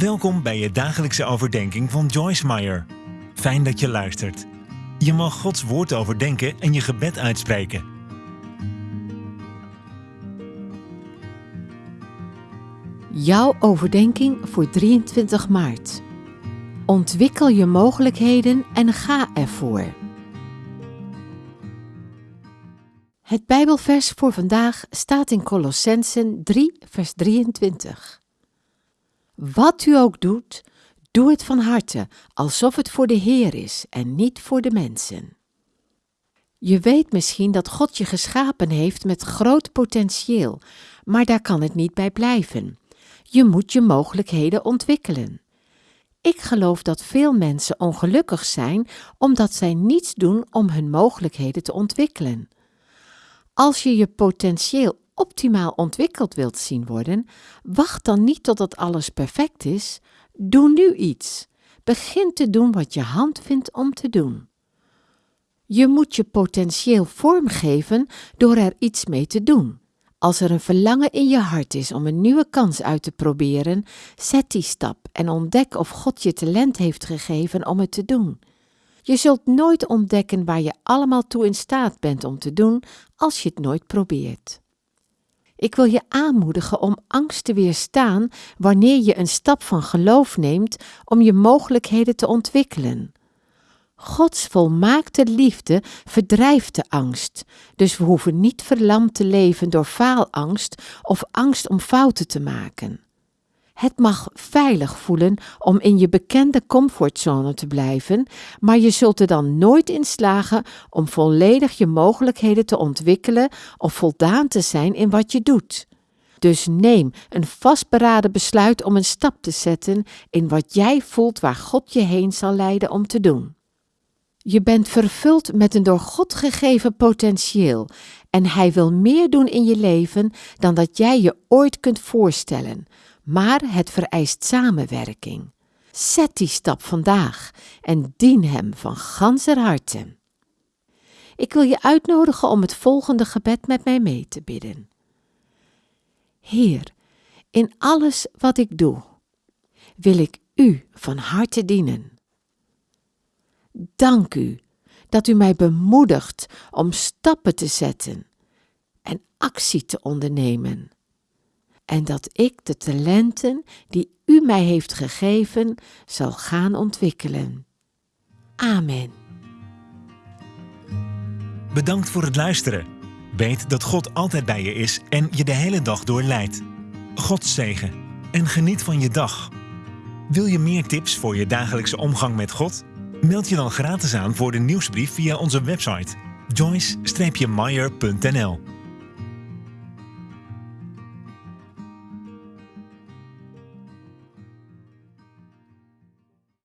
Welkom bij je dagelijkse overdenking van Joyce Meyer. Fijn dat je luistert. Je mag Gods woord overdenken en je gebed uitspreken. Jouw overdenking voor 23 maart. Ontwikkel je mogelijkheden en ga ervoor. Het Bijbelvers voor vandaag staat in Colossensen 3, vers 23. Wat u ook doet, doe het van harte, alsof het voor de Heer is en niet voor de mensen. Je weet misschien dat God je geschapen heeft met groot potentieel, maar daar kan het niet bij blijven. Je moet je mogelijkheden ontwikkelen. Ik geloof dat veel mensen ongelukkig zijn omdat zij niets doen om hun mogelijkheden te ontwikkelen. Als je je potentieel optimaal ontwikkeld wilt zien worden, wacht dan niet totdat alles perfect is. Doe nu iets. Begin te doen wat je hand vindt om te doen. Je moet je potentieel vormgeven door er iets mee te doen. Als er een verlangen in je hart is om een nieuwe kans uit te proberen, zet die stap en ontdek of God je talent heeft gegeven om het te doen. Je zult nooit ontdekken waar je allemaal toe in staat bent om te doen als je het nooit probeert. Ik wil je aanmoedigen om angst te weerstaan wanneer je een stap van geloof neemt om je mogelijkheden te ontwikkelen. Gods volmaakte liefde verdrijft de angst, dus we hoeven niet verlamd te leven door faalangst of angst om fouten te maken. Het mag veilig voelen om in je bekende comfortzone te blijven, maar je zult er dan nooit in slagen om volledig je mogelijkheden te ontwikkelen of voldaan te zijn in wat je doet. Dus neem een vastberaden besluit om een stap te zetten in wat jij voelt waar God je heen zal leiden om te doen. Je bent vervuld met een door God gegeven potentieel en Hij wil meer doen in je leven dan dat jij je ooit kunt voorstellen maar het vereist samenwerking. Zet die stap vandaag en dien Hem van ganser harte. Ik wil je uitnodigen om het volgende gebed met mij mee te bidden. Heer, in alles wat ik doe, wil ik U van harte dienen. Dank U dat U mij bemoedigt om stappen te zetten en actie te ondernemen en dat ik de talenten die U mij heeft gegeven zal gaan ontwikkelen. Amen. Bedankt voor het luisteren. Weet dat God altijd bij je is en je de hele dag door leidt. God zegen en geniet van je dag. Wil je meer tips voor je dagelijkse omgang met God? Meld je dan gratis aan voor de nieuwsbrief via onze website joyce-meyer.nl